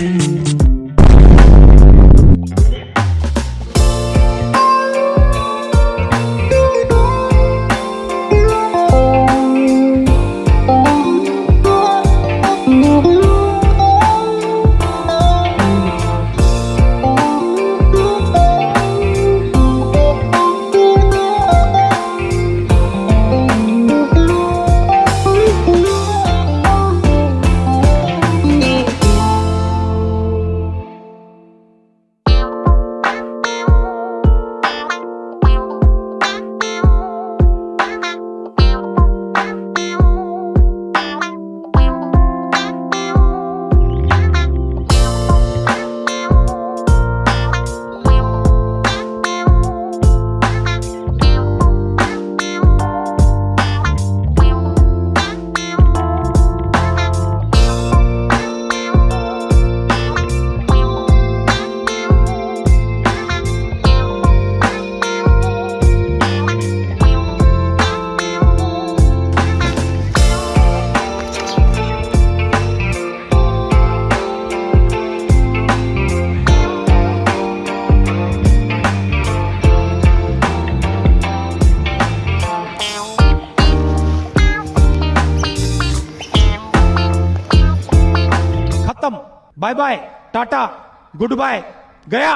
you. खत्म bye bye Tata goodbye गया